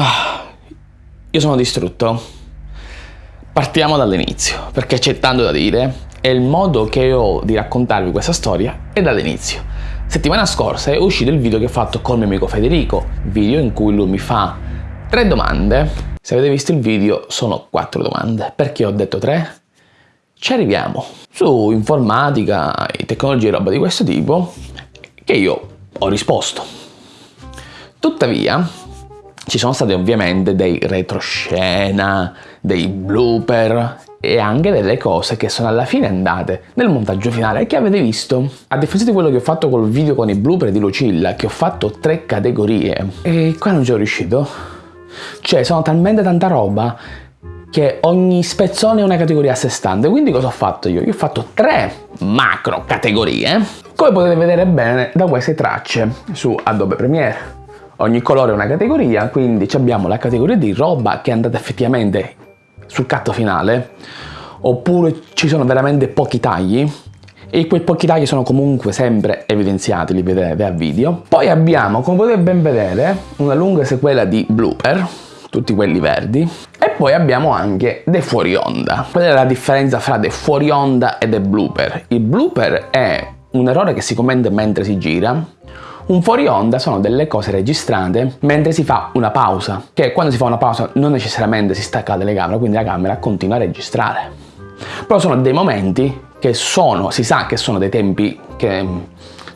Ah, io sono distrutto. Partiamo dall'inizio, perché c'è tanto da dire e il modo che ho di raccontarvi questa storia è dall'inizio. Settimana scorsa è uscito il video che ho fatto con mio amico Federico, video in cui lui mi fa tre domande. Se avete visto il video sono quattro domande. Perché ho detto tre? Ci arriviamo. Su informatica e tecnologie e roba di questo tipo che io ho risposto. Tuttavia, ci sono stati ovviamente dei retroscena, dei blooper e anche delle cose che sono alla fine andate nel montaggio finale che avete visto. A differenza di quello che ho fatto col video con i blooper di Lucilla, che ho fatto tre categorie, e qua non ci sono riuscito. Cioè, sono talmente tanta roba che ogni spezzone è una categoria a sé stante. Quindi cosa ho fatto io? Io ho fatto tre macro categorie, come potete vedere bene da queste tracce su Adobe Premiere. Ogni colore è una categoria, quindi abbiamo la categoria di roba che è andata effettivamente sul catto finale, oppure ci sono veramente pochi tagli, e quei pochi tagli sono comunque sempre evidenziati, li vedete a video. Poi abbiamo, come potete ben vedere, una lunga sequela di blooper, tutti quelli verdi, e poi abbiamo anche dei fuori onda. Qual è la differenza fra dei fuori onda e dei blooper? Il blooper è un errore che si commette mentre si gira, un fuori onda sono delle cose registrate mentre si fa una pausa, che quando si fa una pausa non necessariamente si stacca la telecamera, quindi la camera continua a registrare. Però sono dei momenti che sono, si sa che sono dei tempi che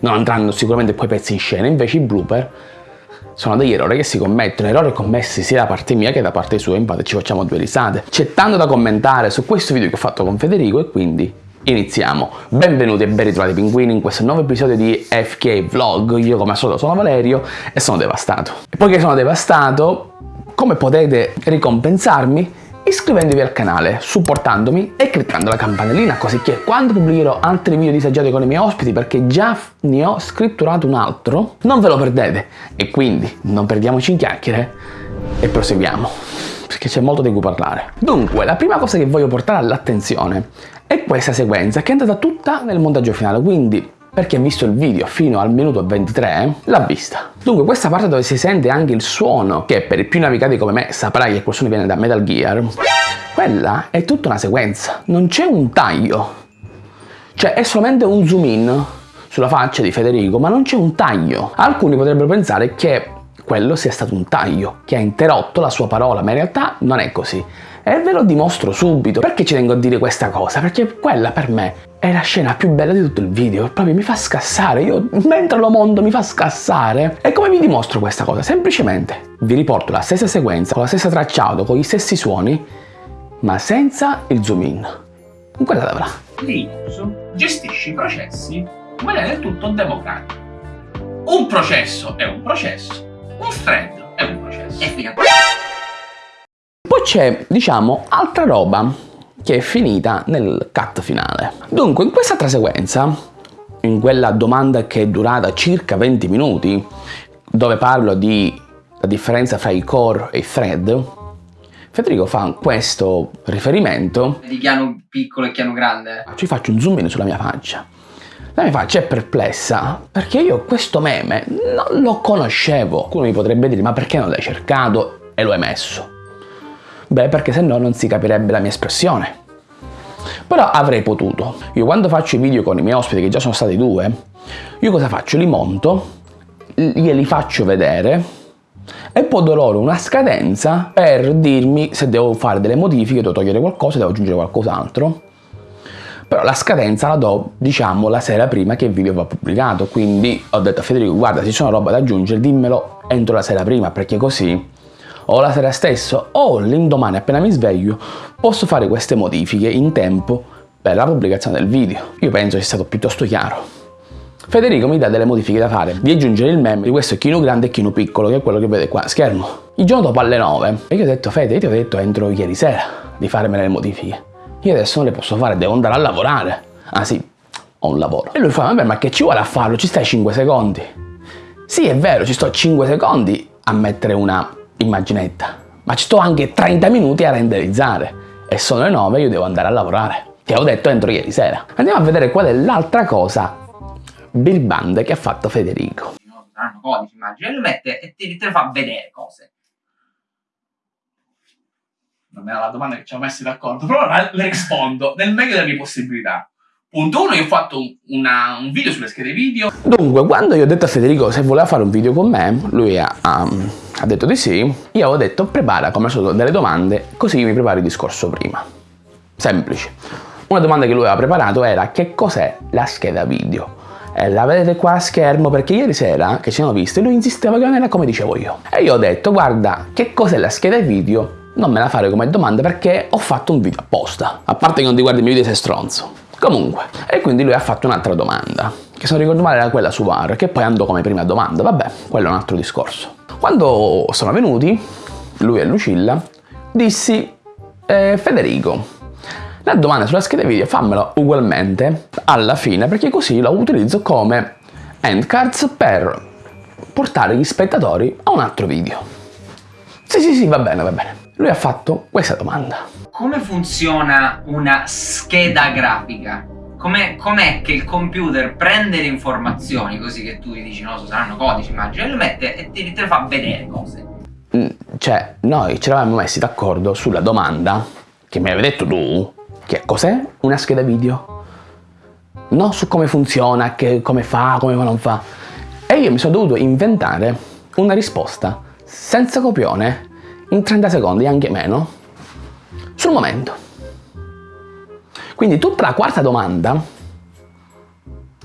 non andranno sicuramente poi pezzi in scena, invece i blooper sono degli errori che si commettono, errori commessi sia da parte mia che da parte sua, infatti ci facciamo due risate. C'è tanto da commentare su questo video che ho fatto con Federico e quindi Iniziamo! Benvenuti e ben ritrovati pinguini in questo nuovo episodio di FK Vlog. Io come al solito sono Valerio e sono devastato. E poiché sono devastato, come potete ricompensarmi? Iscrivendovi al canale, supportandomi e cliccando la campanellina così che quando pubblicherò altri video disagiati con i miei ospiti perché già ne ho scritturato un altro, non ve lo perdete. E quindi non perdiamoci in chiacchiere e proseguiamo perché c'è molto di cui parlare. Dunque, la prima cosa che voglio portare all'attenzione è questa sequenza che è andata tutta nel montaggio finale, quindi per chi ha visto il video fino al minuto 23 l'ha vista. Dunque questa parte dove si sente anche il suono, che per i più navigati come me saprai che quel suono viene da Metal Gear, quella è tutta una sequenza, non c'è un taglio. Cioè è solamente un zoom in sulla faccia di Federico, ma non c'è un taglio. Alcuni potrebbero pensare che quello sia stato un taglio, che ha interrotto la sua parola, ma in realtà non è così. E ve lo dimostro subito. Perché ci tengo a dire questa cosa? Perché quella per me è la scena più bella di tutto il video. Proprio mi fa scassare. Io mentre lo monto mi fa scassare. E come vi dimostro questa cosa? Semplicemente vi riporto la stessa sequenza, con la stessa tracciato, con gli stessi suoni, ma senza il zoom in. Guardatevela. Linux gestisce i processi in maniera del tutto democratica. Un processo è un processo, un thread è un processo. E fine. Poi c'è, diciamo, altra roba che è finita nel cut finale. Dunque, in quest'altra sequenza, in quella domanda che è durata circa 20 minuti, dove parlo di la differenza fra i core e i thread, Federico fa questo riferimento di chiano piccolo e chiano grande. Ci faccio un zoom in sulla mia faccia. La mia faccia è perplessa perché io questo meme non lo conoscevo. Qualcuno mi potrebbe dire ma perché non l'hai cercato e lo hai messo? Beh, perché se no non si capirebbe la mia espressione. Però avrei potuto. Io quando faccio i video con i miei ospiti, che già sono stati due, io cosa faccio? Li monto, glieli faccio vedere e poi do loro una scadenza per dirmi se devo fare delle modifiche, devo togliere qualcosa, devo aggiungere qualcos'altro. Però la scadenza la do, diciamo, la sera prima che il video va pubblicato. Quindi ho detto a Federico, guarda, se ci sono roba da aggiungere, dimmelo entro la sera prima, perché così o la sera stesso o l'indomani appena mi sveglio posso fare queste modifiche in tempo per la pubblicazione del video. Io penso sia stato piuttosto chiaro. Federico mi dà delle modifiche da fare, di aggiungere il meme di questo chino grande e chino piccolo, che è quello che vede qua a schermo. Il giorno dopo alle 9, e io ho detto, Fede, io ti ho detto entro ieri sera di farmi le modifiche. Io adesso non le posso fare, devo andare a lavorare. Ah sì, ho un lavoro. E lui fa, vabbè, ma che ci vuole a farlo? Ci stai 5 secondi? Sì, è vero, ci sto 5 secondi a mettere una immaginetta, ma ci sto anche 30 minuti a renderizzare e sono le 9 e io devo andare a lavorare. Ti avevo detto entro ieri sera. Andiamo a vedere qual è l'altra cosa birbande che ha fatto Federico. Codici, immagino, e lo mette e ti, te le fa vedere cose. Non era la domanda che ci avevo messi d'accordo, però le rispondo nel meglio delle mie possibilità. Punto uno, io ho fatto un, una- un video sulle schede video. Dunque, quando io ho detto a Federico se voleva fare un video con me, lui ha, ha- ha detto di sì. Io avevo detto prepara come al solito delle domande, così mi prepari il discorso prima. Semplice. Una domanda che lui aveva preparato era che cos'è la scheda video? E la vedete qua a schermo perché ieri sera che ci siamo visti lui insisteva che non era come dicevo io. E io ho detto guarda che cos'è la scheda video? Non me la fare come domanda perché ho fatto un video apposta. A parte che non ti guardi i miei video sei stronzo. Comunque, e quindi lui ha fatto un'altra domanda, che se non ricordo male era quella su VAR, che poi andò come prima domanda, vabbè, quello è un altro discorso. Quando sono venuti, lui e Lucilla, dissi, eh, Federico, la domanda sulla scheda video fammela ugualmente alla fine, perché così la utilizzo come endcards per portare gli spettatori a un altro video. Sì, sì, sì, va bene, va bene. Lui ha fatto questa domanda. Come funziona una scheda grafica? Com'è, com'è che il computer prende le informazioni così che tu gli dici, no, so, saranno codici, immagino, e lo mette e ti, te le fa vedere cose? Mm, Cioè, noi ci eravamo messi d'accordo sulla domanda che mi avevi detto tu, che cos'è una scheda video? Non su come funziona, che- come fa, come non fa. E io mi sono dovuto inventare una risposta senza copione in 30 secondi, anche meno, sul momento. Quindi tutta la quarta domanda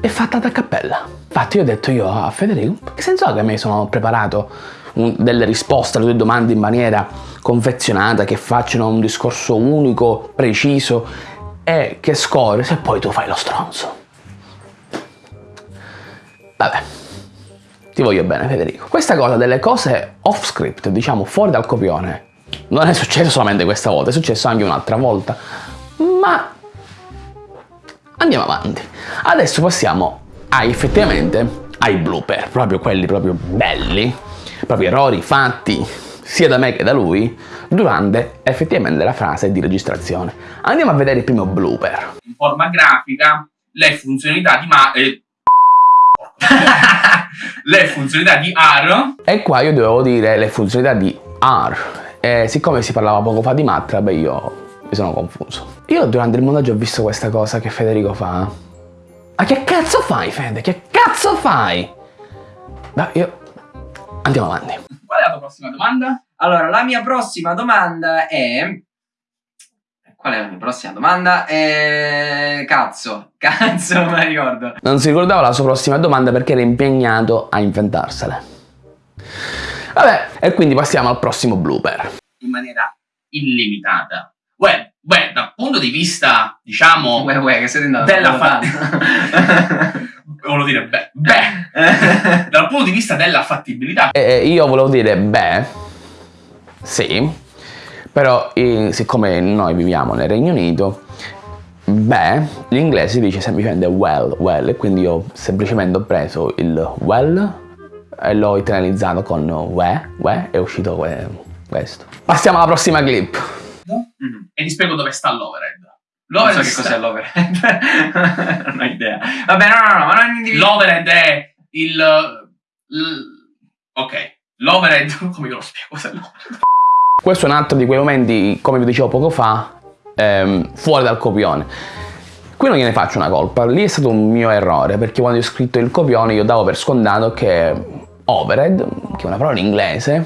è fatta da cappella. Infatti io ho detto io a Federico, che senso ha che mi sono preparato un- delle risposte alle tue domande in maniera confezionata, che facciano un discorso unico, preciso e che scorre se poi tu fai lo stronzo. Vabbè, ti voglio bene Federico. Questa cosa delle cose off script, diciamo fuori dal copione, non è successo solamente questa volta, è successo anche un'altra volta, ma andiamo avanti. Adesso passiamo a effettivamente ai blooper, proprio quelli proprio belli, proprio errori fatti sia da me che da lui durante effettivamente la fase di registrazione. Andiamo a vedere il primo blooper. in forma grafica le funzionalità di ma eh, le funzionalità di AR E qua io dovevo dire le funzionalità di R. E siccome si parlava poco fa di Matrab, io mi sono confuso. Io durante il montaggio ho visto questa cosa che Federico fa. Ma che cazzo fai, Fede? Che cazzo fai? Beh, io... Andiamo avanti. qual è la tua prossima domanda? Allora, la mia prossima domanda è... Qual è la mia prossima domanda? È... Cazzo, cazzo, non me la ricordo. Non si ricordava la sua prossima domanda perché era impegnato a inventarsele. Vabbè, e quindi passiamo al prossimo blooper. in maniera illimitata Uè, beh, dal punto di vista diciamo Uè, uè, che siete andato della fa... volevo dire beh, beh dal punto di vista della fattibilità E io volevo dire beh, sì, però eh, siccome noi viviamo nel Regno Unito, beh, l'inglese dice semplicemente well, well, e quindi io semplicemente ho preso il well e l'ho italianizzato con we, we, è uscito que- questo. Passiamo alla prossima clip. Mhm. e ti spiego dove sta l'overhead Non l'overhead, so che cos'è l'overhead. non ho idea. Vabbè, no, no, no, ma non individuo. l'overhead è il, il- ok l'overhead come io lo spiego cos'è l'overhead Questo è un altro di quei momenti, come vi dicevo poco fa, ehm, fuori dal copione. Qui non gliene faccio una colpa, lì è stato un mio errore, perché quando ho scritto il copione io davo per scontato che overhead, che è una parola in inglese,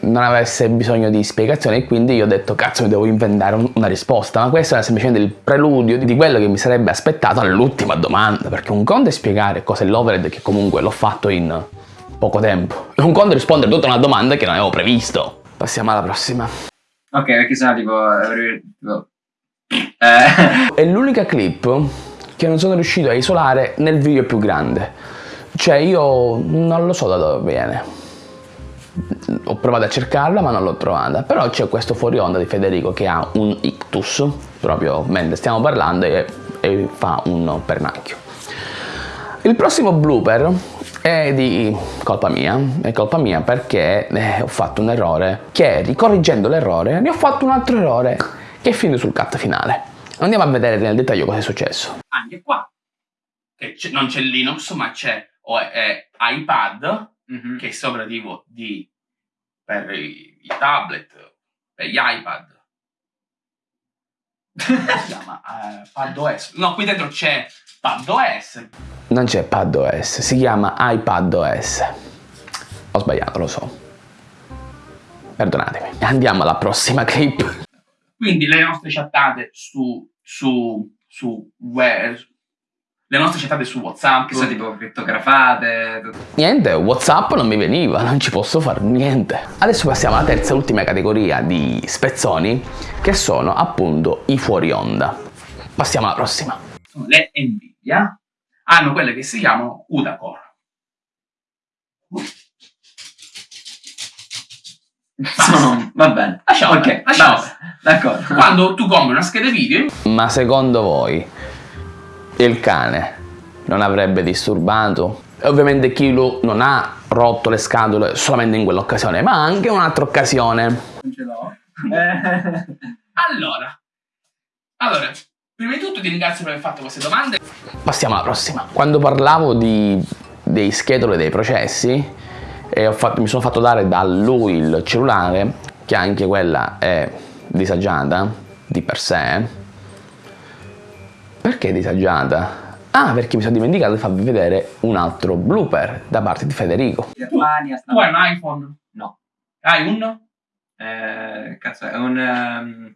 non avesse bisogno di spiegazioni e quindi io ho detto cazzo mi devo inventare un- una risposta, ma questo era semplicemente il preludio di quello che mi sarebbe aspettato all'ultima domanda, perché un conto è spiegare cos'è l'overhead, che comunque l'ho fatto in poco tempo, un conto è rispondere tutta una domanda che non avevo previsto. Passiamo alla prossima. Ok, perché sennò tipo... tipo- Eh... È l'unica clip che non sono riuscito a isolare nel video più grande. Cioè io non lo so da dove viene. Ho provato a cercarla ma non l'ho trovata. Però c'è questo fuori onda di Federico che ha un ictus, proprio mentre stiamo parlando e, e fa un pernacchio. Il prossimo blooper è di colpa mia, è colpa mia perché eh, ho fatto un errore che ricorriggendo l'errore ne ho fatto un altro errore che è finito sul cut finale. Andiamo a vedere nel dettaglio cosa è successo. anche qua non c'è Linux ma c'è o è, è iPad Mhm. che è operativo di per i, i tablet per gli iPad. Si chiama? Eh, PadOS. No, qui dentro c'è PadOS. Non c'è PadOS, si chiama iPadOS. Ho sbagliato, lo so. Perdonatemi. Andiamo alla prossima clip. Quindi le nostre chattate su, su, su web, le nostre chattate su WhatsApp. Che sono tipo crittografate. Niente, Whatsapp non mi veniva, non ci posso fare niente. Adesso passiamo alla terza e ultima categoria di spezzoni, che sono appunto i fuori onda. Passiamo alla prossima. sono le Nvidia, hanno quelle che si chiamano CUDA Core. Sono- va bene. Lasciamo ok, lasciamo. D'accordo. Quando tu compri una scheda video, Ma secondo voi il cane non avrebbe disturbato? E ovviamente chi lo- non ha rotto le scatole solamente in quell'occasione, ma anche in un'altra occasione. Non ce l'ho. allora, allora, prima di tutto ti ringrazio per aver fatto queste domande. Passiamo alla prossima. Quando parlavo di, dei schedule e dei processi, e ho fatto- mi sono fatto dare da lui il cellulare, che anche quella è disagiata di per sé. Perché disagiata? Ah, perché mi sono dimenticato di farvi vedere un altro blooper da parte di Federico. Germania sta... Tu hai un iPhone? No. Hai un? Eh, cazzo, è un... ehm,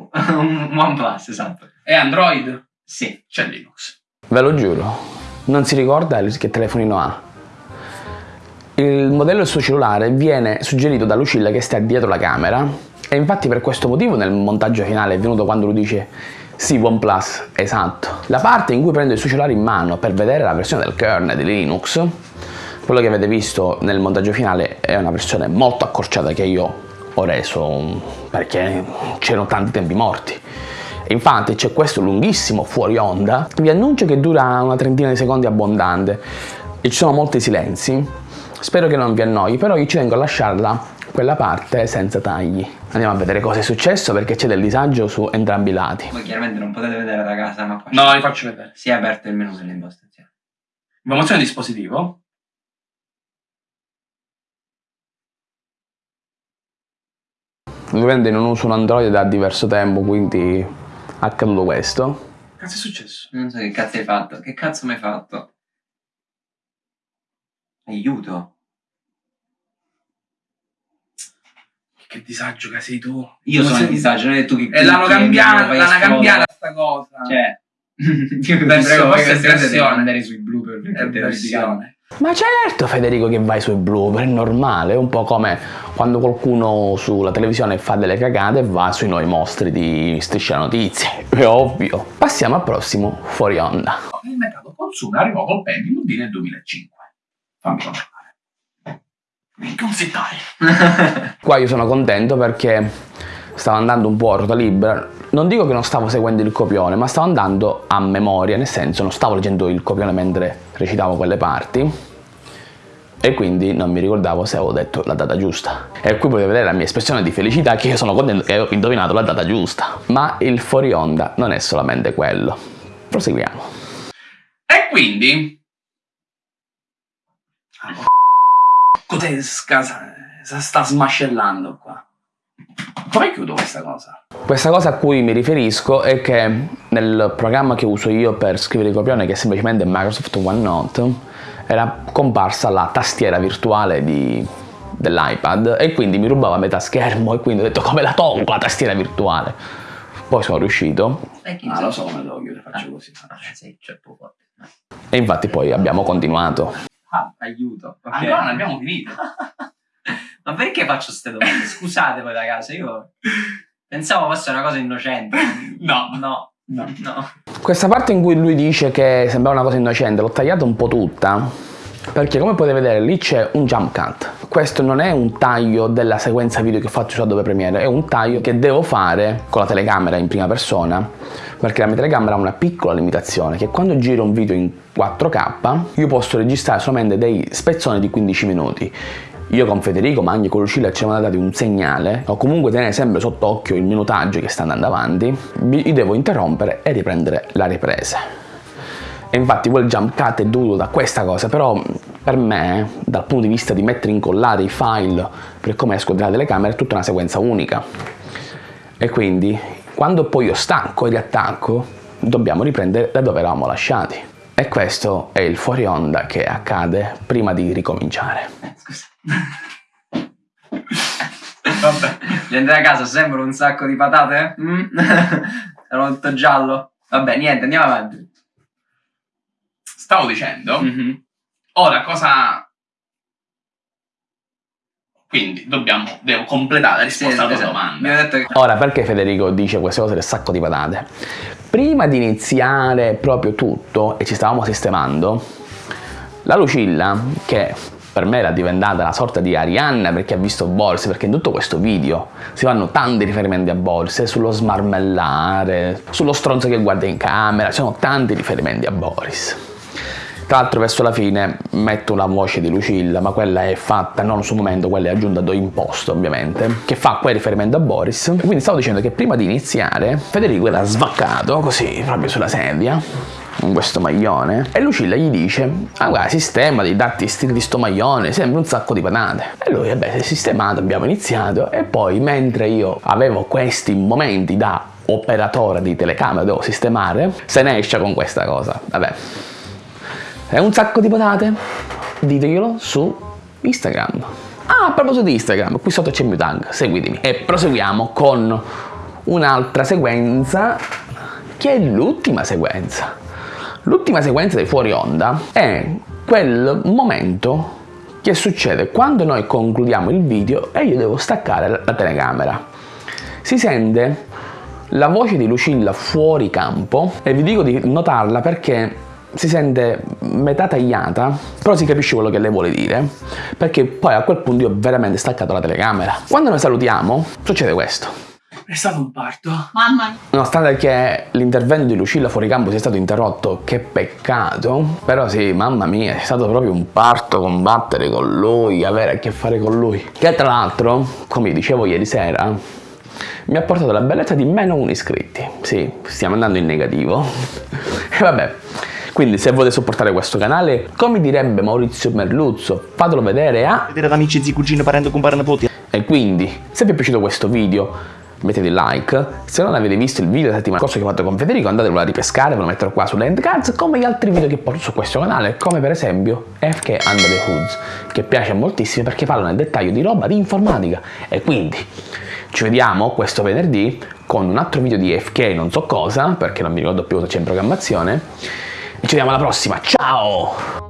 un OnePlus, esatto. È Android? Sì. C'è Linux. Ve lo giuro, non si ricorda che telefonino ha. Il modello del suo cellulare viene suggerito da Lucilla che sta dietro la camera e infatti per questo motivo nel montaggio finale è venuto quando lui dice sì OnePlus, esatto. La parte in cui prende il suo cellulare in mano per vedere la versione del kernel di Linux, quello che avete visto nel montaggio finale è una versione molto accorciata che io ho reso perché c'erano tanti tempi morti. Infatti c'è questo lunghissimo fuori onda, vi annuncio che dura una trentina di secondi abbondante e ci sono molti silenzi. Spero che non vi annoi, però io ci tengo a lasciarla quella parte senza tagli. Andiamo a vedere cosa è successo perché c'è del disagio su entrambi i lati. Voi chiaramente non potete vedere da casa, ma qua No, vi faccio vedere. si è aperto il menu delle impostazioni. Informazione di dispositivo. Ovviamente non uso un Android da diverso tempo, quindi è accaduto questo. Cazzo è successo? Non so che cazzo hai fatto. Che cazzo mi hai fatto? Aiuto. Che disagio che sei tu. Io Come sono in disagio, non è tu che E l'hanno cambiata, l'hanno cambiata sta cosa. Cioè, prego, questa è versione. andare sui blooper perché è versione. Ma certo Federico che vai sui blooper, è normale, è un po' come quando qualcuno sulla televisione fa delle cagate e va sui nuovi mostri di Striscia Notizie, è ovvio. Passiamo al prossimo fuori onda. Il mercato consumo arrivò col di nel 2005. Fammi un settaio. Qua io sono contento perché stavo andando un po' a ruota libera. Non dico che non stavo seguendo il copione, ma stavo andando a memoria, nel senso non stavo leggendo il copione mentre recitavo quelle parti. E quindi non mi ricordavo se avevo detto la data giusta. E qui potete vedere la mia espressione di felicità che io sono contento che ho indovinato la data giusta. Ma il fuori onda non è solamente quello. Proseguiamo. E quindi... Cos'è scasa? Sta smascellando qua. Come chiudo questa cosa? Questa cosa a cui mi riferisco è che nel programma che uso io per scrivere i copioni, che è semplicemente Microsoft OneNote, era comparsa la tastiera virtuale di- dell'iPad e quindi mi rubava metà schermo e quindi ho detto come la tolgo la tastiera virtuale. Poi sono riuscito Ah, lo so come devo chiudere, faccio così. Ah, troppo forte. e infatti poi abbiamo continuato. Ah, aiuto. ok. Ancora non abbiamo finito. Ma perché faccio queste domande? Scusate voi da casa, io pensavo fosse una cosa innocente. No. No, No. no. Questa parte in cui lui dice che sembrava una cosa innocente l'ho tagliata un po' tutta perché come potete vedere lì c'è un jump cut. Questo non è un taglio della sequenza video che faccio su Adobe Premiere, è un taglio che devo fare con la telecamera in prima persona perché la mia telecamera ha una piccola limitazione che quando giro un video in 4K io posso registrare solamente dei spezzoni di 15 minuti. Io con Federico, ma anche con Lucilla ci siamo dati un segnale, o comunque tenere sempre sott'occhio il minutaggio che sta andando avanti, vi devo interrompere e riprendere la ripresa. E infatti quel jump cut è dovuto da questa cosa, però Per me, dal punto di vista di mettere incollare i file per come esco dalla telecamera, è tutta una sequenza unica. E quindi, quando poi io stanco e riattacco, dobbiamo riprendere da dove eravamo lasciati. E questo è il fuori onda che accade prima di ricominciare. Scusa. Vabbè. Gli andrai a casa sembra un sacco di patate? Mm? Erano tutto giallo? Vabbè, niente, andiamo avanti. Stavo dicendo, Mhm. ora cosa... Quindi dobbiamo, devo completare la Sì, risposta alla tua esatto. domanda. Mi ho detto che... Ora, perché Federico dice queste cose del sacco di patate? Prima di iniziare proprio tutto, e ci stavamo sistemando, la Lucilla, che per me era diventata una sorta di Arianna perché ha visto Boris, perché in tutto questo video si fanno tanti riferimenti a Boris, eh, sullo smarmellare, sullo stronzo che guarda in camera, ci sono tanti riferimenti a Boris. Tra l'altro verso la fine metto una voce di Lucilla, ma quella è fatta non sul momento, quella è aggiunta do imposto ovviamente, che fa quel riferimento a Boris. Quindi stavo dicendo che prima di iniziare Federico era svaccato così, proprio sulla sedia, con questo maglione, e Lucilla gli dice, ah guarda, sistema di darti stile di sto maglione, sembra un sacco di patate. E lui, vabbè, si è sistemato, abbiamo iniziato, e poi mentre io avevo questi momenti da operatore di telecamera, devo sistemare, se ne esce con questa cosa, vabbè. È un sacco di patate? Diteglielo su Instagram. Ah, a proposito di Instagram, qui sotto c'è il mio tag, seguitemi. E proseguiamo con un'altra sequenza che è l'ultima sequenza. L'ultima sequenza dei fuori onda è quel momento che succede quando noi concludiamo il video e io devo staccare la- telecamera. Si sente la voce di Lucilla fuori campo e vi dico di notarla perché si sente metà tagliata, però si capisce quello che lei vuole dire, perché poi a quel punto io ho veramente staccato la telecamera. Quando noi salutiamo, succede questo. È stato un parto. Mamma mia. Nonostante che l'intervento di Lucilla fuori campo sia stato interrotto, che peccato, però sì, mamma mia, è stato proprio un parto combattere con lui, avere a che fare con lui. Che tra l'altro, come dicevo ieri sera, mi ha portato la bellezza di meno 1 iscritti. Sì, stiamo andando in negativo. e vabbè. Quindi se volete supportare questo canale, come direbbe Maurizio Merluzzo, fatelo vedere a vedere da amici, zii, cugini, parenti, compare, nipoti. e quindi, se vi è piaciuto questo video, mettete like. Se non avete visto il video della settimana scorsa che ho fatto con Federico, andatelo a ripescare, ve lo metterò qua sulle cards, come gli altri video che porto su questo canale, come per esempio FK Under the Hoods, che piace moltissimo perché parla nel dettaglio di roba di informatica. E quindi, ci vediamo questo venerdì con un altro video di FK non so cosa, perché non mi ricordo più cosa c'è in programmazione. Ci vediamo alla prossima, ciao!